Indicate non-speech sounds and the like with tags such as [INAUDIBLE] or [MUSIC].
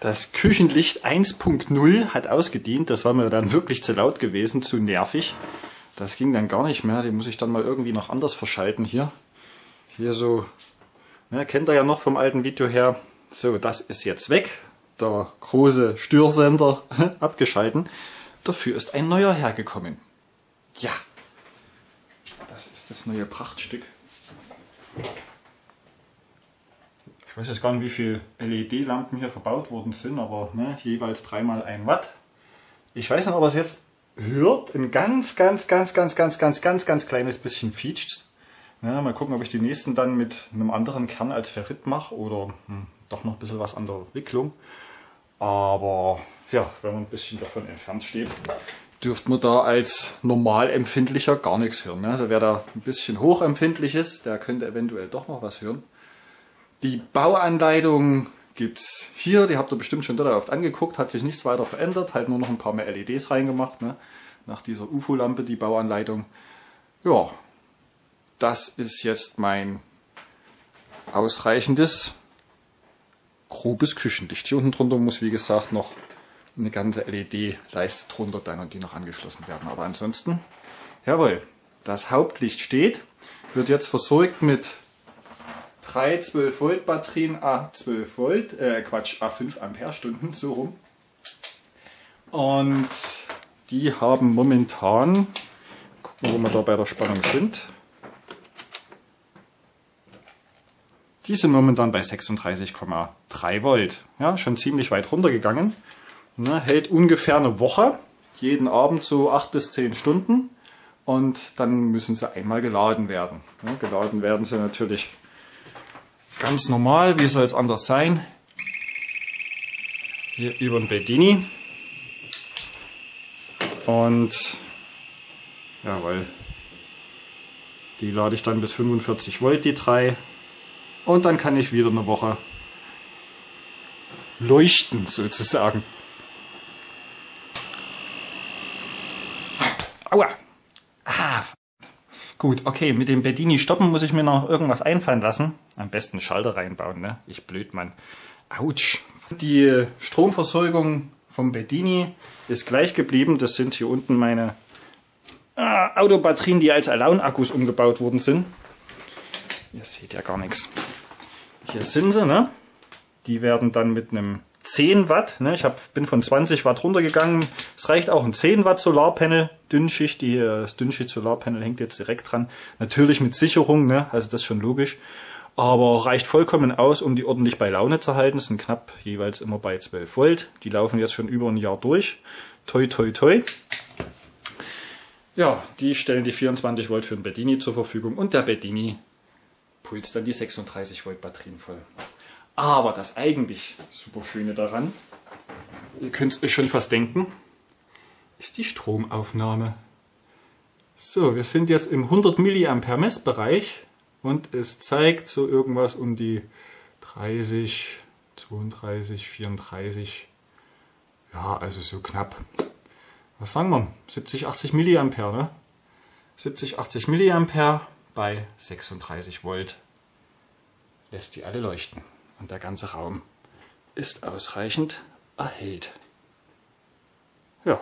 Das Küchenlicht 1.0 hat ausgedient. Das war mir dann wirklich zu laut gewesen, zu nervig. Das ging dann gar nicht mehr. Die muss ich dann mal irgendwie noch anders verschalten hier. Hier so, ne, kennt ihr ja noch vom alten Video her. So, das ist jetzt weg. Der große Störsender [LAUGHS] abgeschalten. Dafür ist ein neuer hergekommen. Ja, das ist das neue Prachtstück. Ich weiß jetzt gar nicht, wie viele LED-Lampen hier verbaut worden sind, aber ne, jeweils dreimal ein Watt. Ich weiß nicht, ob es jetzt hört. Ein ganz, ganz, ganz, ganz, ganz, ganz, ganz, ganz kleines bisschen featscht. Ja, mal gucken, ob ich die nächsten dann mit einem anderen Kern als Ferrit mache oder hm, doch noch ein bisschen was an der Wicklung. Aber ja, wenn man ein bisschen davon entfernt steht, dürfte man da als Normalempfindlicher gar nichts hören. Also wer da ein bisschen hochempfindlich ist, der könnte eventuell doch noch was hören. Die Bauanleitung gibt es hier, die habt ihr bestimmt schon dort oft angeguckt, hat sich nichts weiter verändert, halt nur noch ein paar mehr LEDs reingemacht, ne? nach dieser UFO-Lampe die Bauanleitung. Ja, das ist jetzt mein ausreichendes grobes Küchenlicht. Hier unten drunter muss wie gesagt noch eine ganze LED-Leiste drunter dann und die noch angeschlossen werden. Aber ansonsten, jawohl, das Hauptlicht steht, wird jetzt versorgt mit drei 12 Volt Batterien A12 Volt, äh Quatsch, A5 Ampere-Stunden, so rum. Und die haben momentan, gucken wo wir da bei der Spannung sind. Die sind momentan bei 36,3 Volt. Ja, schon ziemlich weit runtergegangen. Ne, hält ungefähr eine Woche, jeden Abend so 8 bis 10 Stunden. Und dann müssen sie einmal geladen werden. Ja, geladen werden sie natürlich Ganz normal, wie soll es anders sein? Hier über den Bedini. Und jawohl, die lade ich dann bis 45 Volt, die drei. Und dann kann ich wieder eine Woche leuchten sozusagen. Aua! Ah, Gut, okay, mit dem Bedini stoppen muss ich mir noch irgendwas einfallen lassen. Am besten Schalter reinbauen, ne? Ich blöd, Mann. Autsch. Die Stromversorgung vom Bedini ist gleich geblieben. Das sind hier unten meine äh, Autobatterien, die als Alone-Akkus umgebaut worden sind. Ihr seht ja gar nichts. Hier sind sie, ne? Die werden dann mit einem 10 Watt. Ne? Ich hab, bin von 20 Watt runtergegangen. Es reicht auch ein 10 Watt Solarpanel, Dünnschicht. Die, das Dünnschicht Solarpanel hängt jetzt direkt dran. Natürlich mit Sicherung, ne? also das ist schon logisch. Aber reicht vollkommen aus, um die ordentlich bei Laune zu halten. Es sind knapp jeweils immer bei 12 Volt. Die laufen jetzt schon über ein Jahr durch. Toi, toi, toi. Ja, die stellen die 24 Volt für den Bedini zur Verfügung und der Bedini pulst dann die 36 Volt Batterien voll. Aber das eigentlich super Schöne daran, ihr könnt es euch schon fast denken, ist die Stromaufnahme. So, wir sind jetzt im 100 mA Messbereich und es zeigt so irgendwas um die 30, 32, 34, ja, also so knapp, was sagen wir, 70, 80 mA, ne? 70, 80 mA bei 36 Volt lässt die alle leuchten und der ganze Raum ist ausreichend erhellt. Ja,